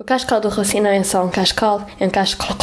O cascal do raci é só um cascal, é um cascal.